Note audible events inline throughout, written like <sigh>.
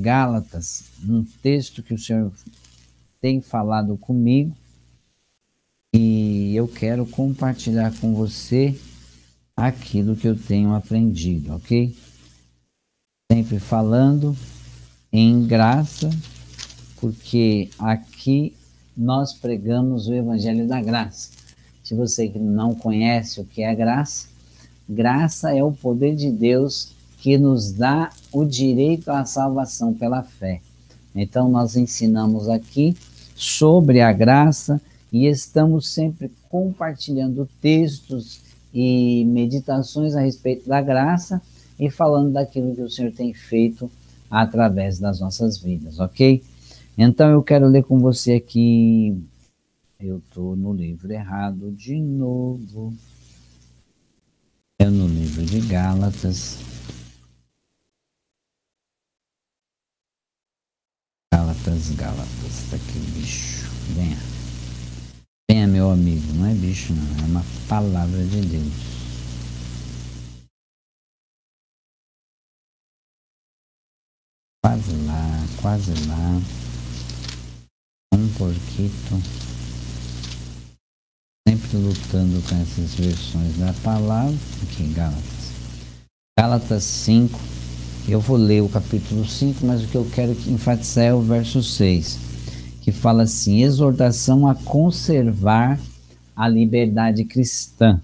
Gálatas, um texto que o Senhor tem falado comigo e eu quero compartilhar com você aquilo que eu tenho aprendido, ok? Sempre falando em graça, porque aqui nós pregamos o Evangelho da Graça. Se você não conhece o que é graça, graça é o poder de Deus que nos dá o direito à salvação pela fé. Então, nós ensinamos aqui sobre a graça e estamos sempre compartilhando textos e meditações a respeito da graça e falando daquilo que o Senhor tem feito através das nossas vidas, ok? Então eu quero ler com você aqui, eu estou no livro errado de novo, é no livro de Gálatas, Gálatas, Gálatas, tá aqui bicho, venha, venha meu amigo, não é bicho não, é uma palavra de Deus. Quase lá, quase lá. Um porquito. Sempre lutando com essas versões da palavra. Aqui, Gálatas. Gálatas 5. Eu vou ler o capítulo 5, mas o que eu quero enfatizar é o verso 6, que fala assim: exortação a conservar a liberdade cristã.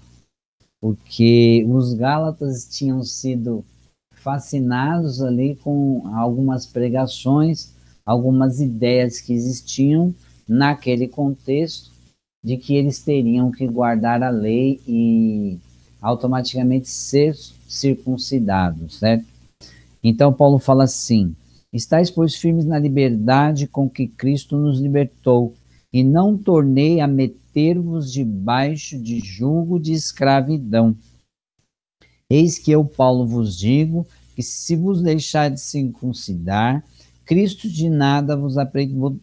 Porque os Gálatas tinham sido fascinados ali com algumas pregações, algumas ideias que existiam naquele contexto de que eles teriam que guardar a lei e automaticamente ser circuncidados, certo? Então Paulo fala assim: Estais, pois, firmes na liberdade com que Cristo nos libertou, e não tornei a meter-vos debaixo de julgo de escravidão. Eis que eu, Paulo, vos digo que se vos deixar de circuncidar, Cristo de nada vos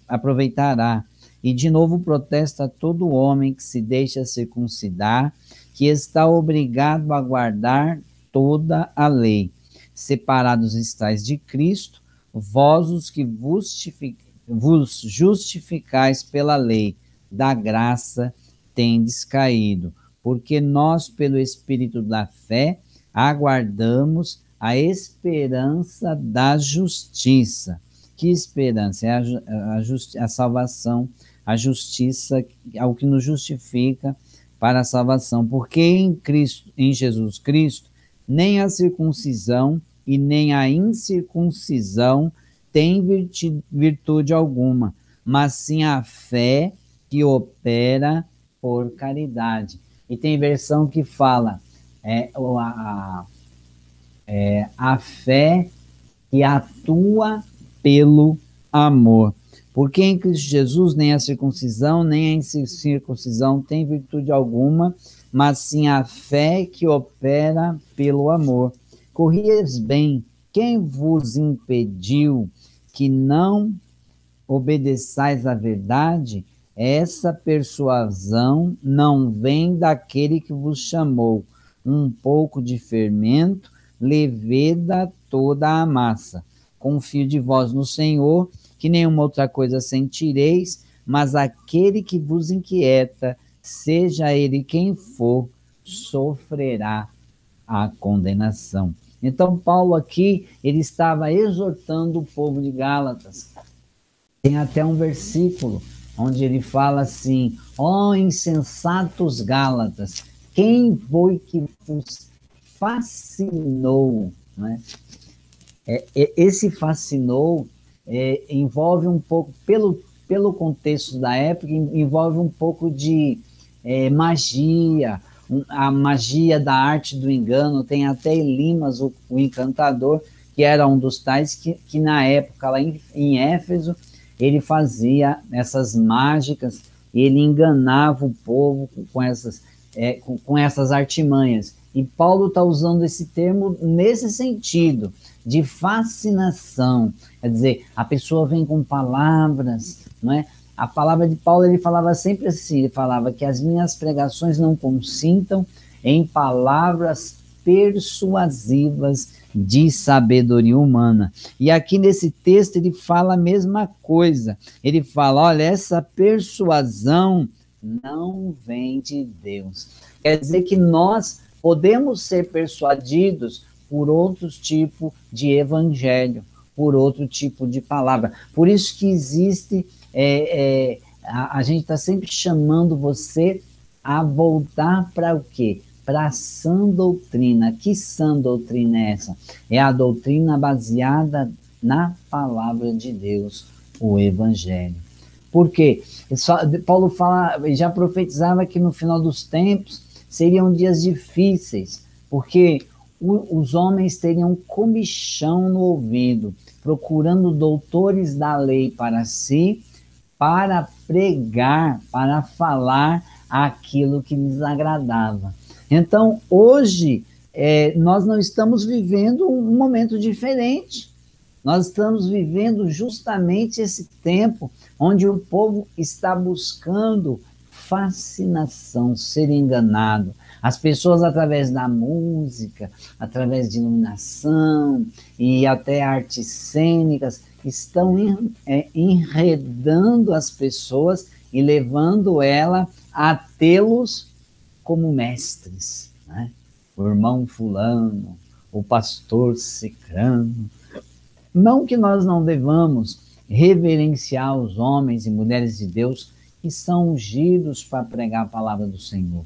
aproveitará. E de novo protesta todo homem que se deixa circuncidar, que está obrigado a guardar toda a lei. Separados estáis de Cristo, vós os que vos justificais pela lei, da graça tendes caído, porque nós, pelo Espírito da fé, aguardamos a esperança da justiça. Que esperança? É a, a, a salvação, a justiça, é o que nos justifica para a salvação. Porque em Cristo, em Jesus Cristo, nem a circuncisão e nem a incircuncisão tem virtude, alguma, mas sim a fé que opera por caridade. E tem versão que fala é, a, é, a fé que atua pelo amor. Porque em Cristo Jesus nem a circuncisão, nem a incircuncisão tem virtude alguma, mas sim a fé que opera pelo amor. Corrieis bem, quem vos impediu que não obedeçais à verdade? Essa persuasão não vem daquele que vos chamou. Um pouco de fermento leveda toda a massa. Confio de vós no Senhor, que nenhuma outra coisa sentireis, mas aquele que vos inquieta, seja ele quem for, sofrerá a condenação. Então, Paulo aqui, ele estava exortando o povo de Gálatas. Tem até um versículo onde ele fala assim: Ó oh, insensatos Gálatas, quem foi que vos fascinou? Né? É, esse fascinou é, envolve um pouco, pelo, pelo contexto da época, envolve um pouco de é, magia, a magia da arte do engano. Tem até Elimas, o, o encantador, que era um dos tais que, que na época, lá em, em Éfeso, ele fazia essas mágicas, ele enganava o povo com essas, é, com, com, essas artimanhas. E Paulo está usando esse termo nesse sentido, de fascinação. Quer dizer, a pessoa vem com palavras, não é? A palavra de Paulo, ele falava sempre assim, ele falava que as minhas pregações não consintam em palavras persuasivas de sabedoria humana. E aqui nesse texto ele fala a mesma coisa. Ele fala: olha, essa persuasão não vem de Deus. Quer dizer que nós podemos ser persuadidos por outro tipo de evangelho, por outro tipo de palavra. Por isso que existe, é, é, a, a gente está sempre chamando você a voltar para o quê? Para a sã doutrina. Que sã doutrina é essa? É a doutrina baseada na palavra de Deus, o Evangelho. Por quê? Paulo fala, já profetizava que no final dos tempos seriam dias difíceis, porque os homens teriam comichão no ouvido, procurando doutores da lei para si, para pregar, para falar aquilo que lhes agradava. Então, hoje, é, nós não estamos vivendo um momento diferente. Nós estamos vivendo justamente esse tempo onde o povo está buscando fascinação, ser enganado. As pessoas, através da música, através de iluminação e até artes cênicas, estão é, enredando as pessoas e levando ela a tê-los como mestres. Né? O irmão fulano, o pastor cicrano. Não que nós não devamos reverenciar os homens e mulheres de Deus que são ungidos para pregar a palavra do Senhor.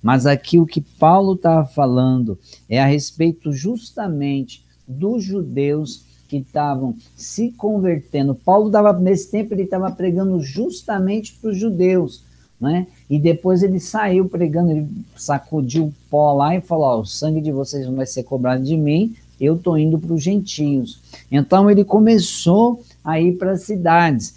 Mas aqui o que Paulo estava falando é a respeito justamente dos judeus que estavam se convertendo. Paulo estava, nesse tempo, ele estava pregando justamente para os judeus, né? E depois ele saiu pregando, ele sacudiu o pó lá e falou: oh, o sangue de vocês não vai ser cobrado de mim, eu estou indo para os gentios. Então ele começou a ir para as cidades,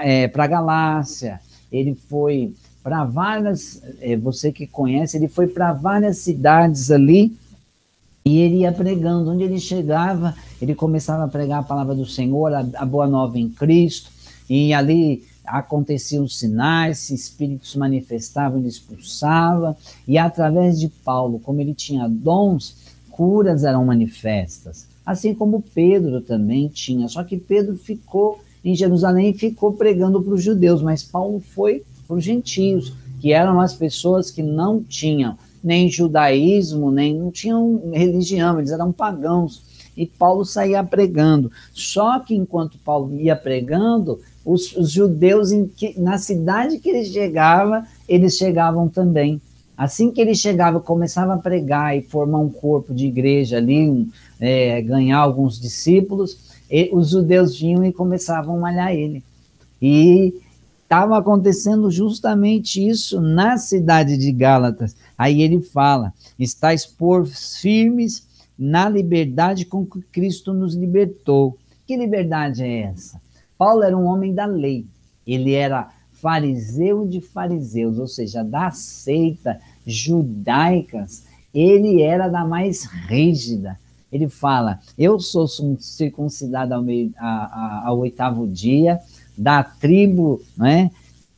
é, para a Galácia, ele foi para várias, é, você que conhece, ele foi para várias cidades ali e ele ia pregando. Onde ele chegava, ele começava a pregar a palavra do Senhor, a, a boa nova em Cristo, e ali aconteciam sinais, espíritos manifestavam, ele expulsava, e através de Paulo, como ele tinha dons, curas eram manifestas. Assim como Pedro também tinha, só que Pedro ficou em Jerusalém ficou pregando para os judeus, mas Paulo foi para os gentios, que eram as pessoas que não tinham nem judaísmo, nem não tinham religião, eles eram pagãos. E Paulo saía pregando. Só que enquanto Paulo ia pregando, os, os judeus, que, na cidade que ele chegava, eles chegavam também. Assim que ele chegava, começava a pregar e formar um corpo de igreja ali, um, é, ganhar alguns discípulos, e, os judeus vinham e começavam a malhar ele. E estava acontecendo justamente isso na cidade de Gálatas. Aí ele fala: estáis por firmes na liberdade com que Cristo nos libertou. Que liberdade é essa? Paulo era um homem da lei. Ele era fariseu de fariseus, ou seja, da seita judaicas. Ele era da mais rígida. Ele fala: Eu sou circuncidado ao, meio, a, a, ao oitavo dia, da tribo né,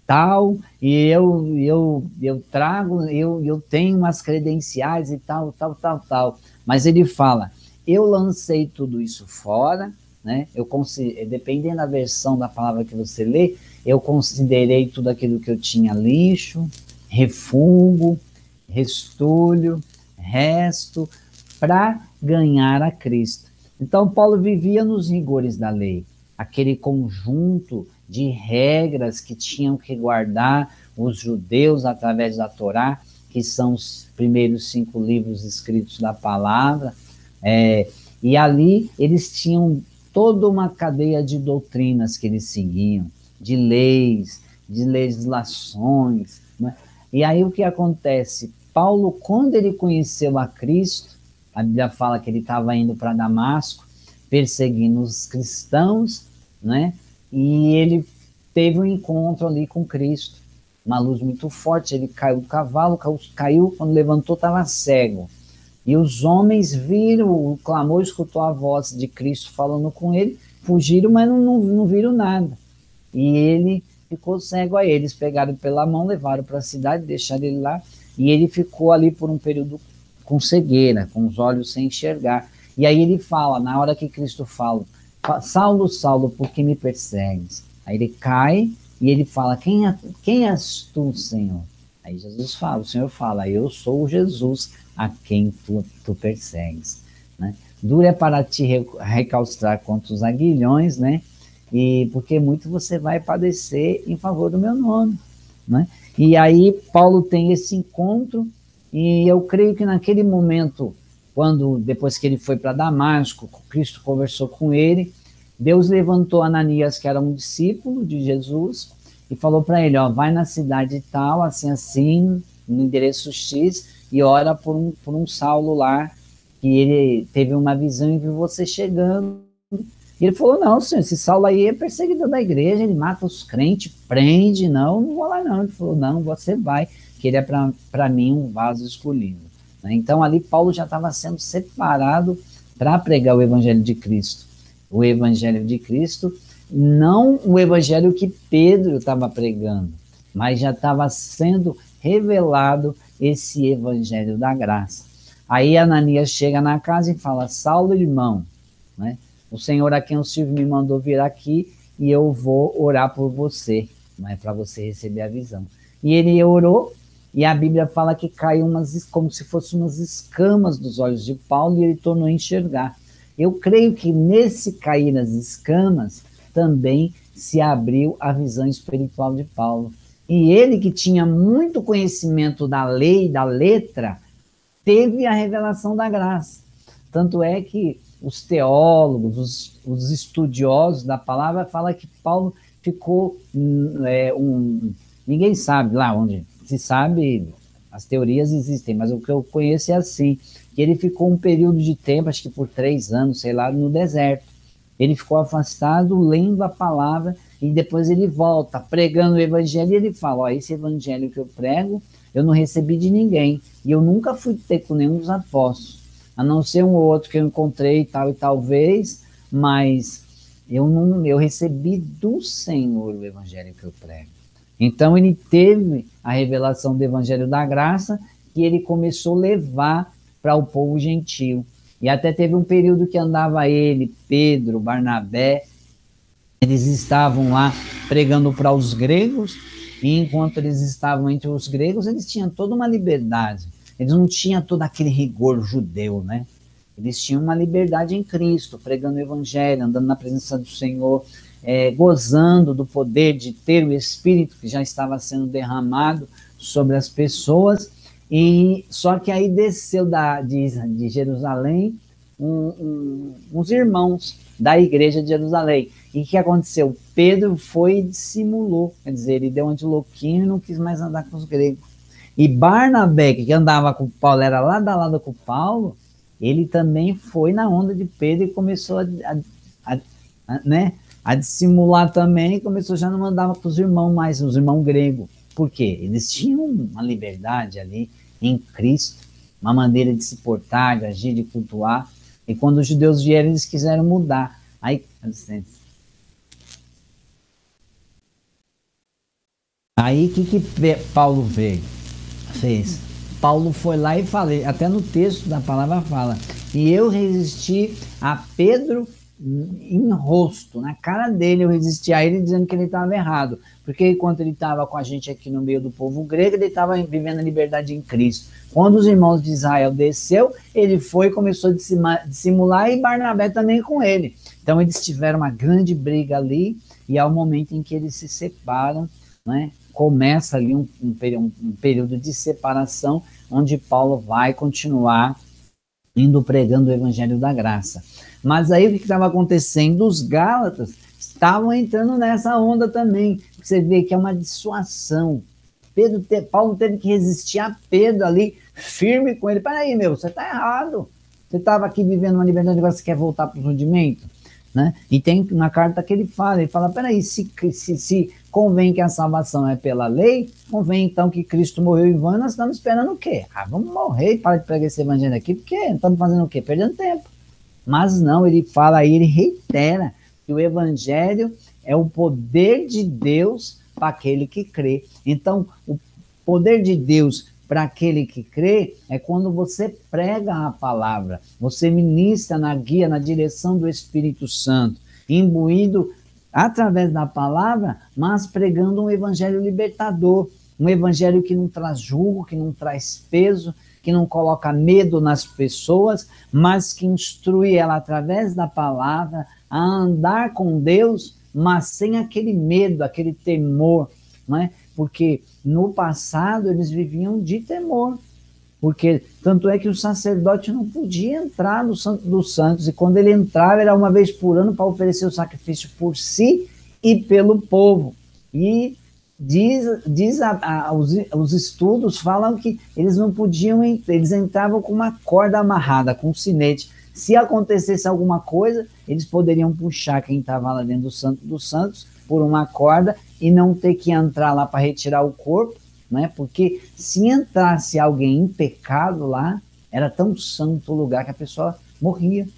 tal, e eu, eu, eu trago, eu, eu tenho umas credenciais e tal, tal, tal, tal. Mas ele fala, eu lancei tudo isso fora, né? Eu dependendo da versão da palavra que você lê, eu considerei tudo aquilo que eu tinha lixo, refugo, restolho, resto, para ganhar a Cristo. Então Paulo vivia nos rigores da lei aquele conjunto de regras que tinham que guardar os judeus através da Torá, que são os primeiros cinco livros escritos da palavra, é, e ali eles tinham toda uma cadeia de doutrinas que eles seguiam, de leis, de legislações. Né? E aí o que acontece? Paulo, quando ele conheceu a Cristo, a Bíblia fala que ele estava indo para Damasco, perseguindo os cristãos, né? E ele teve um encontro ali com Cristo, uma luz muito forte. Ele caiu do cavalo, caiu, quando levantou, estava cego. E os homens viram o clamor, escutou a voz de Cristo falando com ele, fugiram, mas não, não, não viram nada. E ele ficou cego a eles, pegaram pela mão, levaram para a cidade, deixaram ele lá, e ele ficou ali por um período com cegueira, com os olhos sem enxergar. E aí ele fala, na hora que Cristo fala, Saulo, Saulo, por que me persegues? Aí ele cai e ele fala, quem, é, quem és tu, Senhor? Aí Jesus fala, o Senhor fala, eu sou Jesus a quem tu, tu persegues. Né? Dura é para te recalstrar contra os aguilhões, né? E porque muito você vai padecer em favor do meu nome, né? E aí Paulo tem esse encontro e eu creio que naquele momento, quando depois que ele foi para Damasco, Cristo conversou com ele, Deus levantou Ananias, que era um discípulo de Jesus, e falou para ele, ó, vai na cidade tal, assim assim, no endereço X, e ora por um, por um Saulo lá, que ele teve uma visão e viu você chegando. E ele falou, não, senhor, esse Saulo aí é perseguidor da igreja, ele mata os crentes, prende, não, não vou lá não. Ele falou, não, você vai, que ele é para mim um vaso escolhido. Né? Então ali Paulo já estava sendo separado para pregar o evangelho de Cristo. O evangelho de Cristo, não o evangelho que Pedro estava pregando, mas já estava sendo revelado esse evangelho da graça. Aí Ananias chega na casa e fala, Saulo, irmão, né? o Senhor a quem o Silvio me mandou vir aqui e eu vou orar por você, né? para você receber a visão. E ele orou e a Bíblia fala que caiu umas, como se fossem umas escamas dos olhos de Paulo e ele tornou a enxergar. Eu creio que nesse cair nas escamas também se abriu a visão espiritual de Paulo. E ele que tinha muito conhecimento da lei, da letra, teve a revelação da graça. Tanto é que os teólogos, os, os estudiosos da palavra falam que Paulo ficou hum, é, um... Ninguém sabe lá onde, se sabe, as teorias existem, mas o que eu conheço é assim, que ele ficou um período de tempo, acho que por três anos, sei lá, no deserto. Ele ficou afastado, lendo a palavra, e depois ele volta, pregando o evangelho, e ele fala, ó, esse evangelho que eu prego, eu não recebi de ninguém, e eu nunca fui ter com nenhum dos apóstolos, a não ser um ou outro que eu encontrei tal e talvez, mas eu não eu recebi do Senhor o evangelho que eu prego. Então ele teve a revelação do evangelho da graça que ele começou a levar para o povo gentil. E até teve um período que andava ele, Pedro, Barnabé, eles estavam lá pregando para os gregos, e enquanto eles estavam entre os gregos, eles tinham toda uma liberdade. Eles não tinham todo aquele rigor judeu, né? Eles tinham uma liberdade em Cristo, pregando o evangelho, andando na presença do Senhor, é, gozando do poder de ter o Espírito que já estava sendo derramado sobre as pessoas. E só que aí desceu da, de, de Jerusalém um, um, uns irmãos da igreja de Jerusalém. E o que aconteceu? Pedro foi e dissimulou, quer dizer, ele deu um de e não quis mais andar com os gregos. E Barnabé, que andava com Paulo, era lá da lado com Paulo, ele também foi na onda de Pedro e começou a, a, a, né, a dissimular também, começou já não mandava para os irmãos mais, os irmãos gregos. Por quê? Eles tinham uma liberdade ali em Cristo, uma maneira de se portar, de agir, de cultuar. E quando os judeus vieram, eles quiseram mudar. Aí. Aí, o que, que Paulo veio? Fez. Paulo foi lá e falei, até no texto da palavra fala, e eu resisti a Pedro em rosto, na cara dele, eu resisti a ele dizendo que ele estava errado, porque enquanto ele estava com a gente aqui no meio do povo grego, ele estava vivendo a liberdade em Cristo. Quando os irmãos de Israel desceu, ele foi e começou a dissimular e Barnabé também com ele. Então eles tiveram uma grande briga ali e é o momento em que eles se separam, né? começa ali um, um, um período de separação onde Paulo vai continuar indo pregando o evangelho da graça. Mas aí o que estava acontecendo? Os Gálatas estavam entrando nessa onda também. Você vê que é uma dissuasão. Pedro te, Paulo teve que resistir a Pedro ali, firme com ele. Peraí, meu, você está errado. Você estava aqui vivendo uma liberdade, agora você quer voltar para o rudimento? Né? E tem na carta que ele fala, ele fala, peraí, se, se, se convém que a salvação é pela lei, convém então que Cristo morreu em vão, nós estamos esperando o quê? Ah, vamos morrer parar de pregar esse evangelho aqui, porque estamos fazendo o quê? Perdendo tempo. Mas não, ele fala aí, ele reitera que o evangelho é o poder de Deus para aquele que crê. Então, o poder de Deus para aquele que crê é quando você prega a palavra, você ministra na guia, na direção do Espírito Santo, imbuído através da palavra, mas pregando um evangelho libertador, um evangelho que não traz julgo, que não traz peso, que não coloca medo nas pessoas, mas que instrui ela através da palavra a andar com Deus, mas sem aquele medo, aquele temor, não é? Porque no passado eles viviam de temor, porque tanto é que o sacerdote não podia entrar no Santo dos Santos, e quando ele entrava era uma vez por ano para oferecer o sacrifício por si e pelo povo. E diz, diz a, a, os, os, estudos falam que eles não podiam, eles entravam com uma corda amarrada, com um sinete. Se acontecesse alguma coisa, eles poderiam puxar quem estava lá dentro do Santo dos Santos por uma corda e não ter que entrar lá para retirar o corpo, né? Porque se entrasse alguém em pecado lá, era tão santo o lugar que a pessoa morria,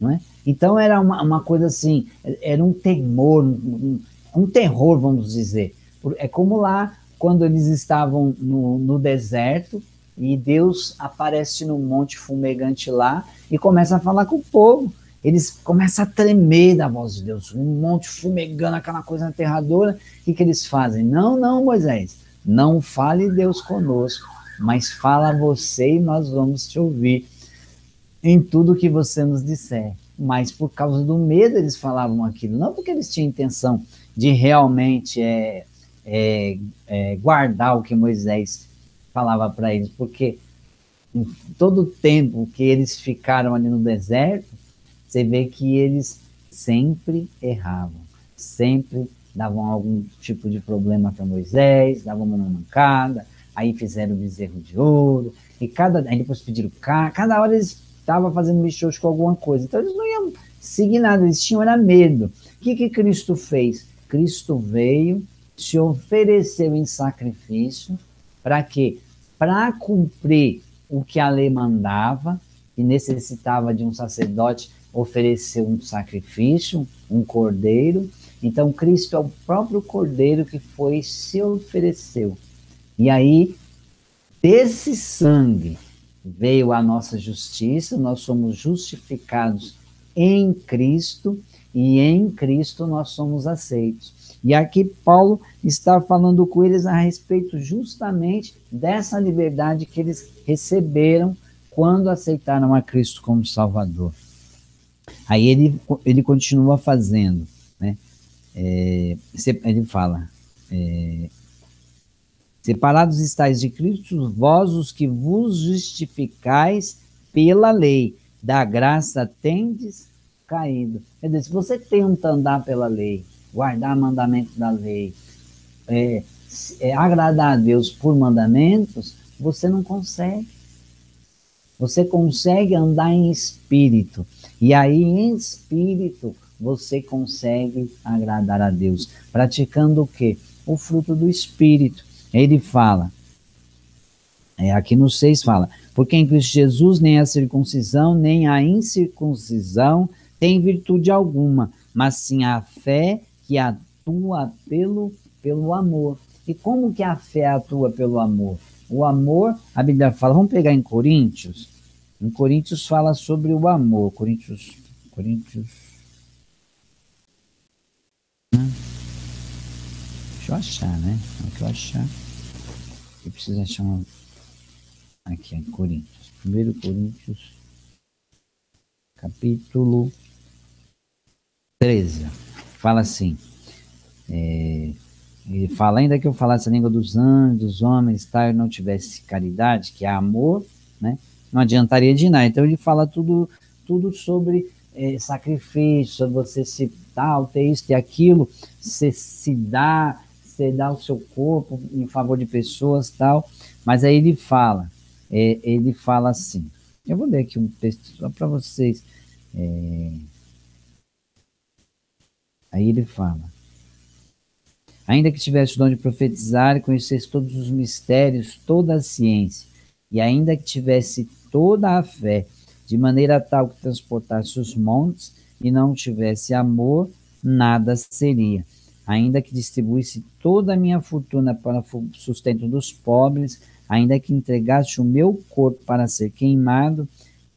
não é? Então era uma, uma coisa assim, era um temor, um, um terror, vamos dizer. É como lá, quando eles estavam no, no deserto, e Deus aparece no monte fumegante lá e começa a falar com o povo. Eles começam a tremer da voz de Deus, um monte fumegando, aquela coisa aterradora. O que, que eles fazem? Não, não, Moisés, não fale Deus conosco, mas fala você e nós vamos te ouvir em tudo que você nos disser. Mas por causa do medo eles falavam aquilo, não porque eles tinham intenção de realmente é, é, é, guardar o que Moisés falava para eles, porque em todo o tempo que eles ficaram ali no deserto, você vê que eles sempre erravam, sempre davam algum tipo de problema para Moisés, davam uma mancada, aí fizeram o bezerro de ouro, e cada, aí depois pediram cá, cada hora eles estavam fazendo michos com alguma coisa, então eles não iam seguir nada, eles tinham era medo. O que, que Cristo fez? Cristo veio, se ofereceu em sacrifício, para quê? Para cumprir o que a lei mandava, e necessitava de um sacerdote ofereceu um sacrifício, um cordeiro. Então, Cristo é o próprio cordeiro que foi se ofereceu. E aí, desse sangue veio a nossa justiça, nós somos justificados em Cristo e em Cristo nós somos aceitos. E aqui Paulo está falando com eles a respeito justamente dessa liberdade que eles receberam quando aceitaram a Cristo como Salvador. Aí ele, ele continua fazendo, né? É, ele fala, é, separados estáis de Cristo, vós os que vos justificais pela lei, da graça tendes caído. Quer dizer, se você tenta andar pela lei, guardar mandamentos da lei, é, é, agradar a Deus por mandamentos, você não consegue. Você consegue andar em espírito. E aí, em espírito, você consegue agradar a Deus. Praticando o quê? O fruto do espírito. Ele fala, é, aqui no 6 fala, porque em Cristo Jesus nem a circuncisão, nem a incircuncisão tem virtude alguma, mas sim a fé que atua pelo, pelo amor. E como que a fé atua pelo amor? O amor, a Bíblia fala, vamos pegar em Coríntios, em Coríntios fala sobre o amor, Coríntios, Coríntios, deixa eu achar, né, deixa eu achar, eu preciso achar uma, aqui, em Coríntios, 1 Coríntios, capítulo 13, fala assim, é, ele fala, ainda que eu falasse a língua dos anjos, dos homens, tal, e não tivesse caridade, que é amor, né? Não adiantaria de nada. Então ele fala tudo, tudo sobre é, sacrifício, sobre você se tal, ter isso, ter aquilo, você se dá, você dá o seu corpo em favor de pessoas tal. Mas aí ele fala, é, ele fala assim. Eu vou ler aqui um texto só para vocês. É, aí ele fala ainda que tivesse o dom de profetizar e conhecesse todos os mistérios, toda a ciência, e ainda que tivesse toda a fé, de maneira tal que transportasse os montes e não tivesse amor, nada seria. Ainda que distribuísse toda a minha fortuna para o sustento dos pobres, ainda que entregasse o meu corpo para ser queimado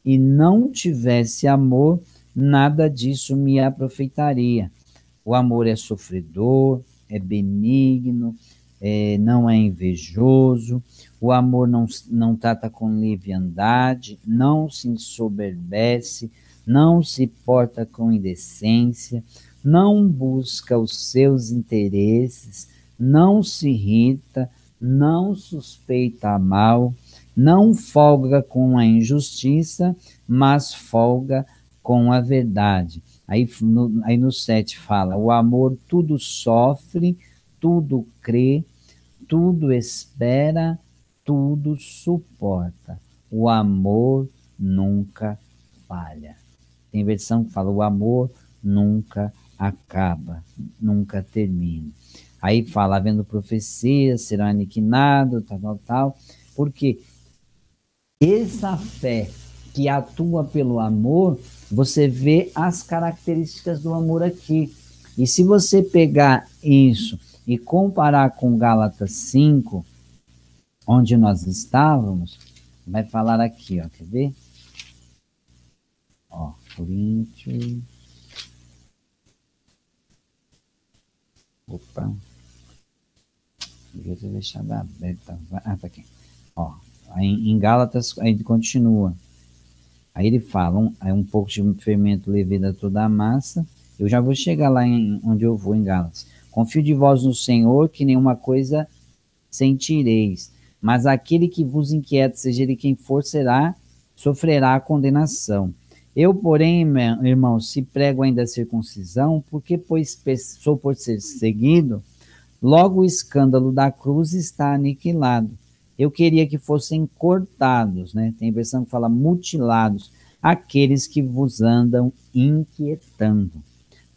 e não tivesse amor, nada disso me aproveitaria. O amor é sofredor, é benigno, é, não é invejoso, o amor não, não trata com leviandade, não se ensoberbece, não se porta com indecência, não busca os seus interesses, não se irrita, não suspeita mal, não folga com a injustiça, mas folga com a verdade. Aí no, aí no 7 fala: o amor tudo sofre, tudo crê, tudo espera, tudo suporta. O amor nunca falha. Tem versão que fala: o amor nunca acaba, nunca termina. Aí fala, havendo profecias, será aniquilado, tal, tal, tal. Porque essa fé que atua pelo amor, você vê as características do amor aqui. E se você pegar isso e comparar com Gálatas 5, onde nós estávamos, vai falar aqui, ó, quer ver? Ó, Coríntios. Opa. Devia ter deixado aberta. Ah, tá aqui. Ó, em, Gálatas, aí continua. Aí ele fala, um, aí um pouco de fermento leveda toda a massa. Eu já vou chegar lá em, onde eu vou, em Gálatas. Confio de vós no Senhor, que nenhuma coisa sentireis. Mas aquele que vos inquieta, seja ele quem for, será, sofrerá a condenação. Eu, porém, irmão, se prego ainda a circuncisão, porque, pois, sou por ser seguido, logo o escândalo da cruz está aniquilado. Eu queria que fossem cortados, né? Tem versão que fala mutilados, aqueles que vos andam inquietando.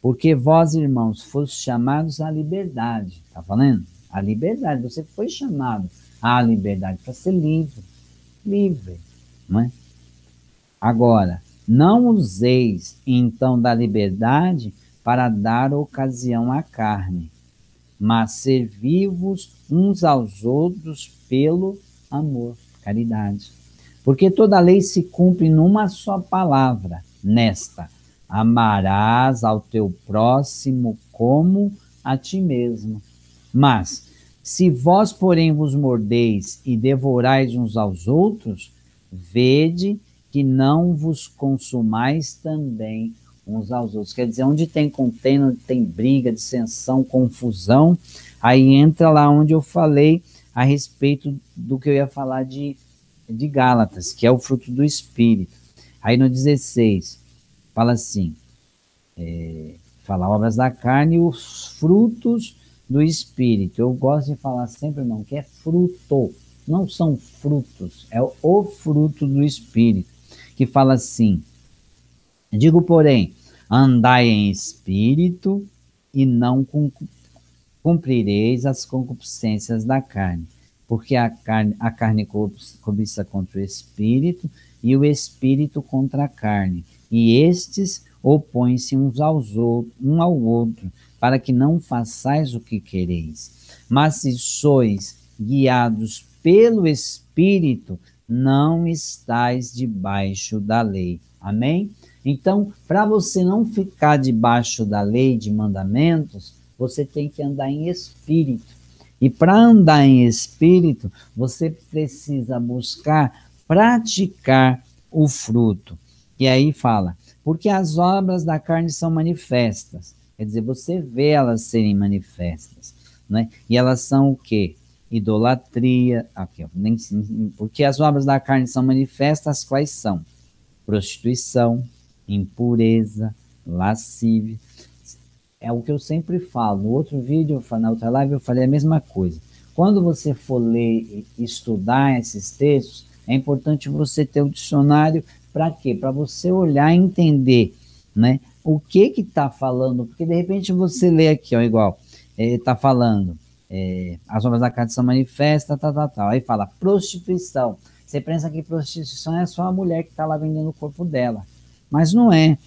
Porque vós, irmãos, fostes chamados à liberdade. Tá falando? A liberdade. Você foi chamado à liberdade para ser livre. Livre, não é? Agora, não useis então da liberdade para dar ocasião à carne, mas servi-vos uns aos outros pelo amor, caridade. Porque toda lei se cumpre numa só palavra, nesta: amarás ao teu próximo como a ti mesmo. Mas, se vós, porém, vos mordeis e devorais uns aos outros, vede que não vos consumais também uns aos outros. Quer dizer, onde tem contêiner, onde tem briga, dissensão, confusão, aí entra lá onde eu falei a respeito do que eu ia falar de, de Gálatas, que é o fruto do Espírito. Aí no 16, fala assim, é, fala obras da carne e os frutos do Espírito. Eu gosto de falar sempre, irmão, que é fruto, não são frutos, é o fruto do Espírito que fala assim: Digo, porém, andai em espírito e não cumprireis as concupiscências da carne, porque a carne, a carne cobiça contra o espírito e o espírito contra a carne, e estes opõem-se uns aos outros, um ao outro, para que não façais o que quereis. Mas se sois guiados pelo espírito, não estais debaixo da lei. Amém? Então, para você não ficar debaixo da lei de mandamentos, você tem que andar em espírito. E para andar em espírito, você precisa buscar praticar o fruto. E aí fala, porque as obras da carne são manifestas. Quer dizer, você vê elas serem manifestas. Né? E elas são o quê? idolatria, aqui, ó, nem, porque as obras da carne são manifestas, quais são? Prostituição, impureza, lascívia. É o que eu sempre falo. No outro vídeo, na outra live, eu falei a mesma coisa. Quando você for ler e estudar esses textos, é importante você ter o dicionário para quê? Para você olhar e entender, né? O que que está falando? Porque de repente você lê aqui, ó, igual, está eh, falando é, as obras da carne são manifestas, tal, tal, tal. Aí fala prostituição. Você pensa que prostituição é só a mulher que está lá vendendo o corpo dela. Mas não é.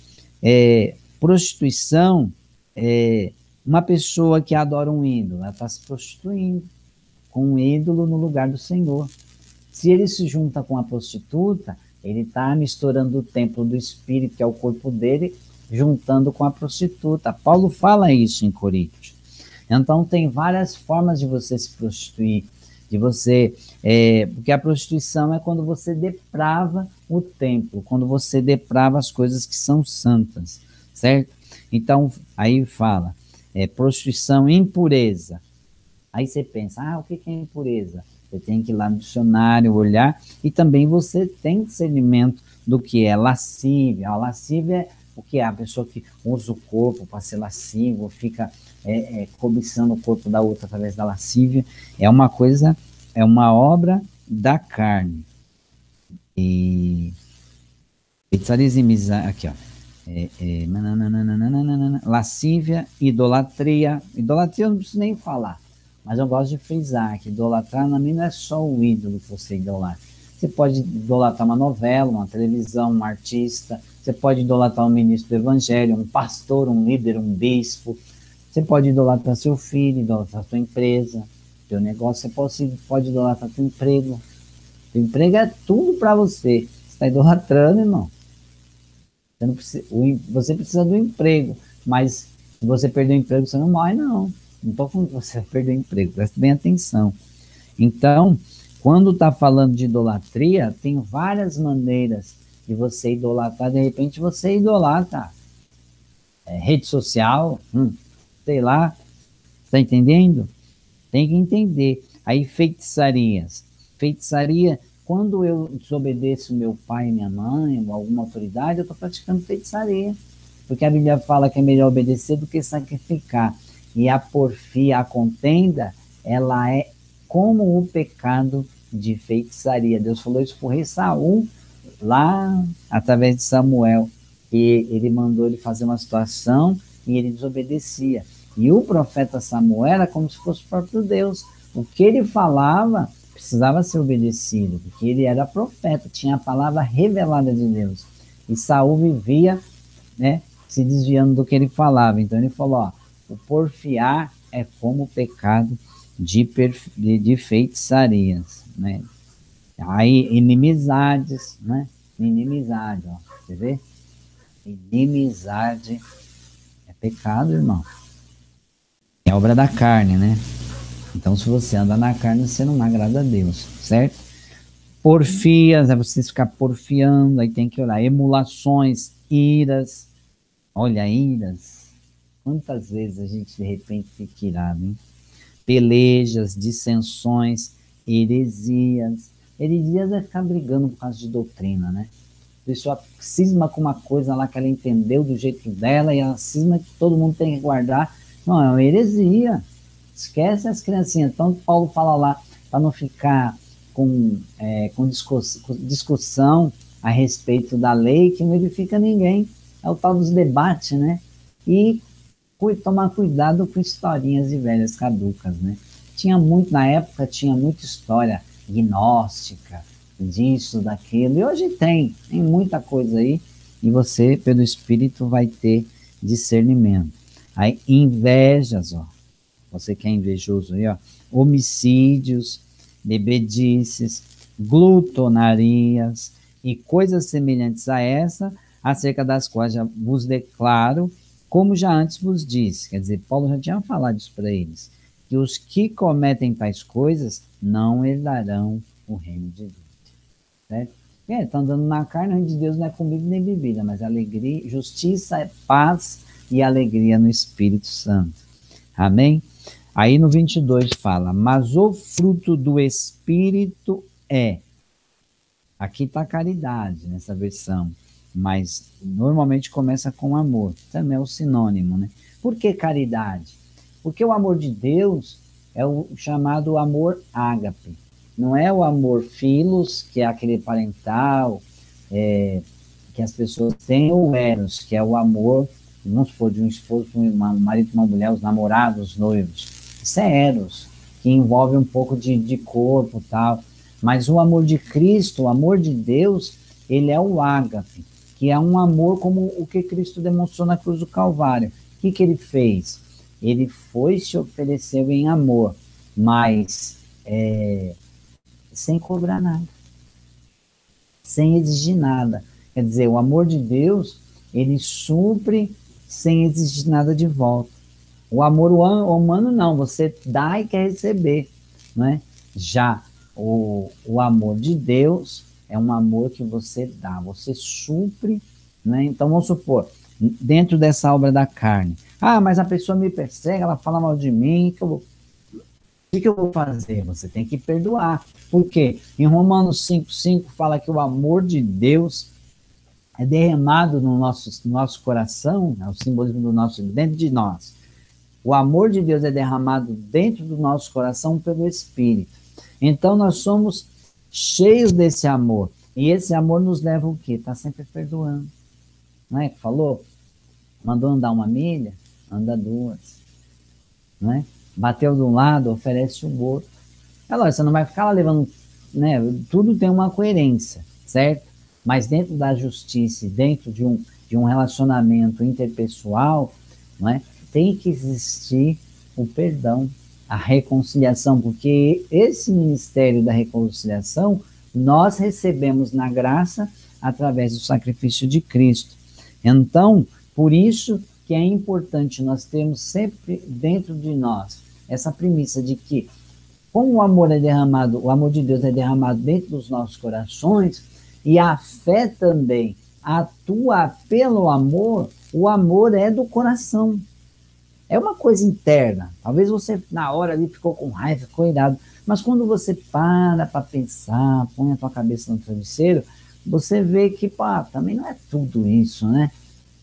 é prostituição é uma pessoa que adora um ídolo. Ela está se prostituindo com um ídolo no lugar do Senhor. Se ele se junta com a prostituta, ele está misturando o templo do espírito, que é o corpo dele, juntando com a prostituta. Paulo fala isso em Coríntios. Então, tem várias formas de você se prostituir, de você. É, porque a prostituição é quando você deprava o templo, quando você deprava as coisas que são santas, certo? Então, aí fala, é, prostituição, impureza. Aí você pensa, ah, o que é impureza? Você tem que ir lá no dicionário olhar e também você tem discernimento do que é lascívia. A lascívia é o que é a pessoa que usa o corpo para ser lascivo, fica é, é, cobiçando o corpo da outra através da lascívia. É uma coisa, é uma obra da carne. E aqui ó, é, é, lascívia, idolatria. Idolatria eu não preciso nem falar, mas eu gosto de frisar que idolatrar na mim não é só o ídolo que você idolatra. Você pode idolatrar uma novela, uma televisão, um artista, você pode idolatrar um ministro do evangelho, um pastor, um líder, um bispo. Você pode idolatrar seu filho, idolatrar sua empresa, seu negócio. Você pode, pode idolatrar seu emprego. Seu emprego é tudo para você. Você está idolatrando, irmão. Você, precisa, você precisa do emprego, mas se você perder o emprego, você não morre, não. Não estou falando que você vai perder o emprego, preste bem atenção. Então, quando está falando de idolatria, tem várias maneiras de você idolatrar. De repente, você idolatra é, rede social, hum, sei lá, está entendendo? Tem que entender. Aí, feitiçarias. Feitiçaria quando eu desobedeço meu pai e minha mãe, ou alguma autoridade, eu estou praticando feitiçaria. Porque a Bíblia fala que é melhor obedecer do que sacrificar. E a porfia, a contenda, ela é como o pecado de feitiçaria. Deus falou isso o rei Saul, lá através de Samuel. E ele mandou ele fazer uma situação e ele desobedecia. E o profeta Samuel era como se fosse o próprio Deus. O que ele falava, precisava ser obedecido, porque ele era profeta, tinha a palavra revelada de Deus. E Saul vivia, né, se desviando do que ele falava. Então ele falou, ó, o porfiar é como o pecado de, de, de feitiçarias, né? Aí, inimizades, né? Inimizade, ó, você vê? Inimizade é pecado, irmão. Obra da carne, né? Então, se você anda na carne, você não agrada a Deus, certo? Porfias, é você ficar porfiando, aí tem que olhar. Emulações, iras. Olha, iras. Quantas vezes a gente de repente fica irado, hein? Pelejas, dissensões, heresias. Heresias é ficar brigando por causa de doutrina, né? A pessoa cisma com uma coisa lá que ela entendeu do jeito dela e ela cisma que todo mundo tem que guardar. Não, é uma heresia. Esquece as criancinhas. Então, Paulo fala lá, para não ficar com, é, com discussão a respeito da lei que não edifica ninguém. É o tal dos debates, né? E tomar cuidado com historinhas de velhas caducas, né? Tinha muito, na época, tinha muita história gnóstica, disso, daquilo, e hoje tem, tem muita coisa aí, e você, pelo Espírito, vai ter discernimento. Aí, invejas, ó, você que é invejoso aí, ó, homicídios, bebedices, glutonarias e coisas semelhantes a essa, acerca das quais já vos declaro, como já antes vos disse. Quer dizer, Paulo já tinha falado isso para eles, que os que cometem tais coisas não herdarão o reino de Deus. Certo? É, estão andando na carne, o reino de Deus não é comida nem bebida, mas alegria, justiça, paz e alegria no Espírito Santo. Amém? Aí no 22 fala, mas o fruto do Espírito é. Aqui está caridade nessa versão, mas normalmente começa com amor, também é o sinônimo, né? Por que caridade? Porque o amor de Deus é o chamado amor ágape, não é o amor filos, que é aquele parental, é, que as pessoas têm, ou eros, que é o amor, vamos supor, de um esposo, um marido, uma mulher, os namorados, os noivos isso é Eros, que envolve um pouco de, de corpo tal. Mas o amor de Cristo, o amor de Deus, ele é o ágape, que é um amor como o que Cristo demonstrou na cruz do Calvário. O que, que ele fez? Ele foi se ofereceu em amor, mas é, sem cobrar nada, sem exigir nada. Quer dizer, o amor de Deus, ele supre sem exigir nada de volta. O amor humano não, você dá e quer receber, né? Já o, o amor de Deus é um amor que você dá, você supre, né? Então vamos supor, dentro dessa obra da carne, ah, mas a pessoa me persegue, ela fala mal de mim, que eu vou... o que eu vou fazer? Você tem que perdoar. Por quê? Em Romanos 5,5 fala que o amor de Deus é derramado no nosso, no nosso coração, é o simbolismo do nosso dentro de nós. O amor de Deus é derramado dentro do nosso coração pelo Espírito. Então nós somos cheios desse amor. E esse amor nos leva o quê? Está sempre perdoando. Não é falou? Mandou andar uma milha, anda duas. Não é? Bateu de um lado, oferece o outro. É lógico, você não vai ficar lá levando. Né? Tudo tem uma coerência, certo? Mas dentro da justiça, dentro de um, de um relacionamento interpessoal, não é? tem que existir o perdão, a reconciliação, porque esse ministério da reconciliação nós recebemos na graça através do sacrifício de Cristo. Então, por isso que é importante nós termos sempre dentro de nós essa premissa de que, como o amor é derramado, o amor de Deus é derramado dentro dos nossos corações, e a fé também atua pelo amor, o amor é do coração. É uma coisa interna. Talvez você, na hora ali, ficou com raiva, ficou irado. Mas quando você para para pensar, põe a tua cabeça no travesseiro, você vê que, pá, também não é tudo isso, né?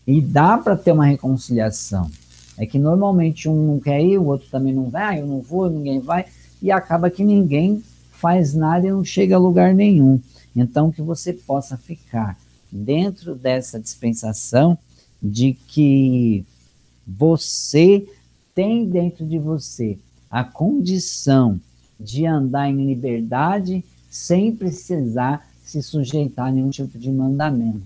E dá para ter uma reconciliação. É que normalmente um não quer ir, o outro também não vai, ah, eu não vou, ninguém vai, e acaba que ninguém faz nada e não chega a lugar nenhum. Então, que você possa ficar dentro dessa dispensação de que você tem dentro de você a condição de andar em liberdade sem precisar se sujeitar a nenhum tipo de mandamento.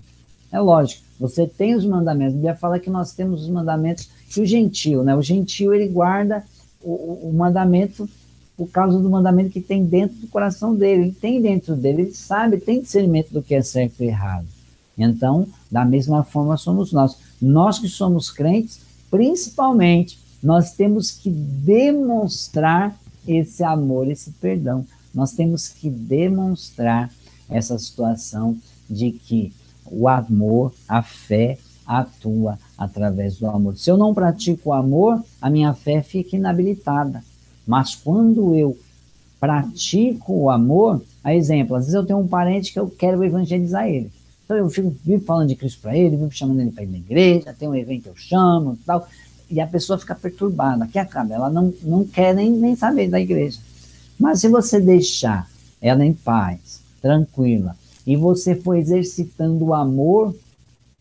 É lógico, você tem os mandamentos. A Bíblia fala que nós temos os mandamentos que o gentil, né? O gentil ele guarda o, o mandamento por causa do mandamento que tem dentro do coração dele. Ele tem dentro dele, ele sabe, tem discernimento do que é certo e errado. Então, da mesma forma somos nós. Nós que somos crentes, principalmente, nós temos que demonstrar esse amor, esse perdão. Nós temos que demonstrar essa situação de que o amor, a fé, atua através do amor. Se eu não pratico o amor, a minha fé fica inabilitada. Mas quando eu pratico o amor, a exemplo, às vezes eu tenho um parente que eu quero evangelizar ele. Então eu fico vivo falando de Cristo para ele, vivo chamando ele para ir na igreja, tem um evento eu chamo tal, e a pessoa fica perturbada, que acaba, ela não, não quer nem, nem saber da igreja. Mas se você deixar ela em paz, tranquila, e você for exercitando o amor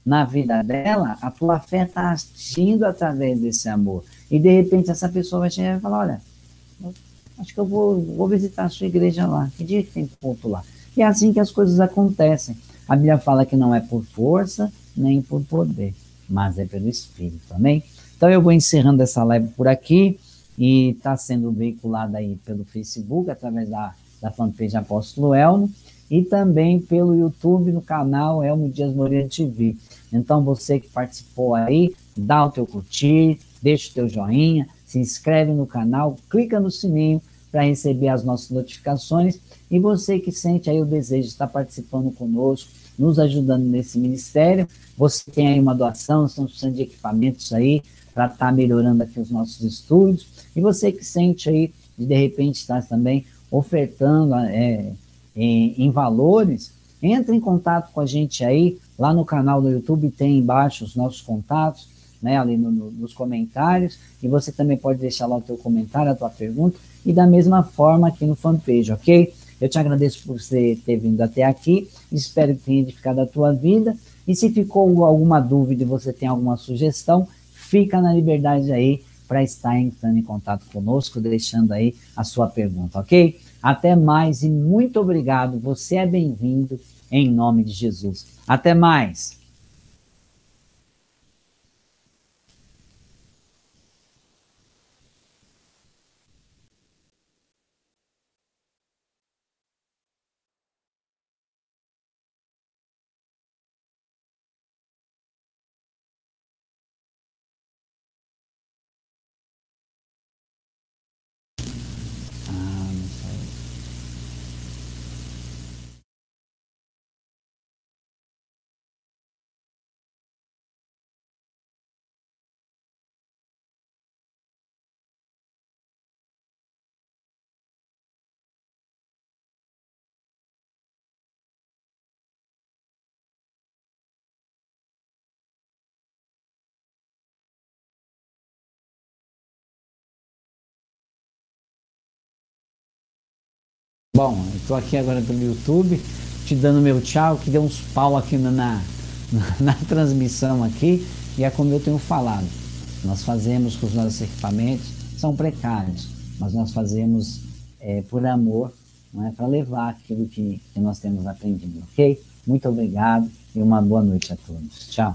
na vida dela, a tua fé está agindo através desse amor. E de repente essa pessoa vai chegar e falar, olha, acho que eu vou, vou visitar a sua igreja lá, que dia que tem culto lá? E é assim que as coisas acontecem. A Bíblia fala que não é por força, nem por poder, mas é pelo Espírito, amém? Então eu vou encerrando essa live por aqui e está sendo veiculada aí pelo Facebook, através da, da fanpage Apóstolo Elmo, e também pelo YouTube no canal Elmo Dias Moreira TV. Então você que participou aí, dá o teu curtir, deixa o teu joinha, se inscreve no canal, clica no sininho para receber as nossas notificações. E você que sente aí o desejo de estar participando conosco, nos ajudando nesse ministério, você tem aí uma doação, estamos precisando de equipamentos aí para estar melhorando aqui os nossos estudos, e você que sente aí de de repente estar também ofertando é, em, em valores, entre em contato com a gente aí, lá no canal do YouTube tem embaixo os nossos contatos, né, ali no, no, nos comentários, e você também pode deixar lá o teu comentário, a tua pergunta, e da mesma forma aqui no fanpage, ok? Eu te agradeço por você ter vindo até aqui, espero que tenha edificado a tua vida, e se ficou alguma dúvida e você tem alguma sugestão, fica na liberdade aí para estar entrando em contato conosco, deixando aí a sua pergunta, ok? Até mais e muito obrigado, você é bem-vindo em nome de Jesus. Até mais! Bom, estou aqui agora pelo YouTube, te dando meu tchau, que deu uns pau aqui na, na, <laughs> na transmissão aqui, e é como eu tenho falado. Nós fazemos com os nossos equipamentos, são precários, mas nós fazemos é, por amor, não é, para levar aquilo que, que nós temos aprendido, ok? Muito obrigado e uma boa noite a todos. Tchau.